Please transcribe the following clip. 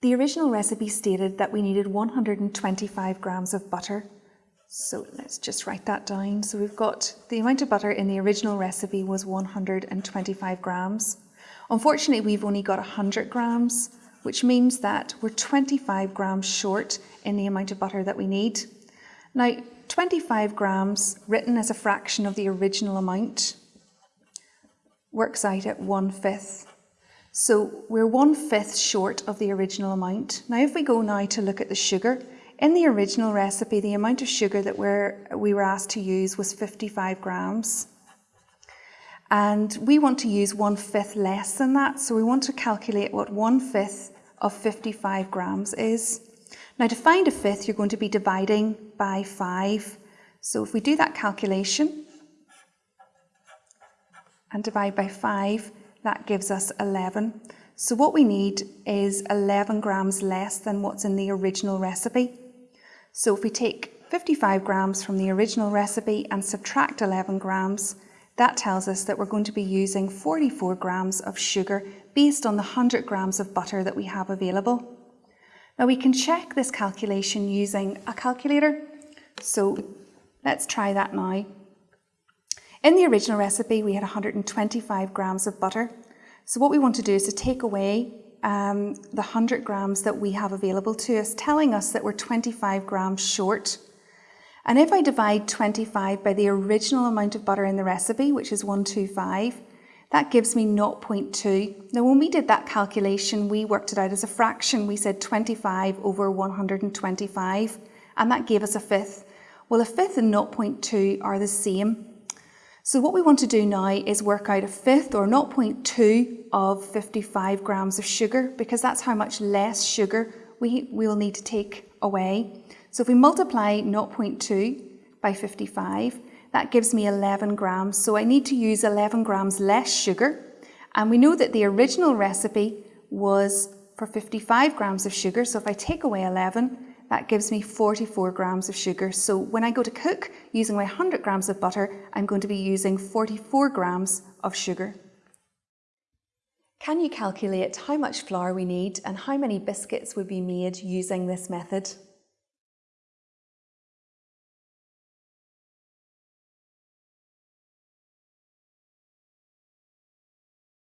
The original recipe stated that we needed 125 grams of butter. So let's just write that down. So we've got the amount of butter in the original recipe was 125 grams. Unfortunately, we've only got 100 grams, which means that we're 25 grams short in the amount of butter that we need. Now, 25 grams written as a fraction of the original amount works out at one fifth. So we're one fifth short of the original amount. Now if we go now to look at the sugar, in the original recipe the amount of sugar that we're, we were asked to use was 55 grams. And we want to use one fifth less than that, so we want to calculate what one fifth of 55 grams is. Now to find a fifth, you're going to be dividing by five. So if we do that calculation and divide by five, that gives us 11. So what we need is 11 grams less than what's in the original recipe. So if we take 55 grams from the original recipe and subtract 11 grams, that tells us that we're going to be using 44 grams of sugar based on the 100 grams of butter that we have available. Now we can check this calculation using a calculator. So let's try that now. In the original recipe, we had 125 grams of butter. So what we want to do is to take away um, the 100 grams that we have available to us, telling us that we're 25 grams short. And if I divide 25 by the original amount of butter in the recipe, which is 125, that gives me 0.2. Now when we did that calculation, we worked it out as a fraction. We said 25 over 125, and that gave us a fifth. Well, a fifth and 0.2 are the same. So what we want to do now is work out a fifth or 0.2 of 55 grams of sugar because that's how much less sugar we will need to take away. So if we multiply 0.2 by 55, that gives me 11 grams. So I need to use 11 grams less sugar. And we know that the original recipe was for 55 grams of sugar. So if I take away 11, that gives me 44 grams of sugar. So when I go to cook using my 100 grams of butter, I'm going to be using 44 grams of sugar. Can you calculate how much flour we need and how many biscuits would be made using this method?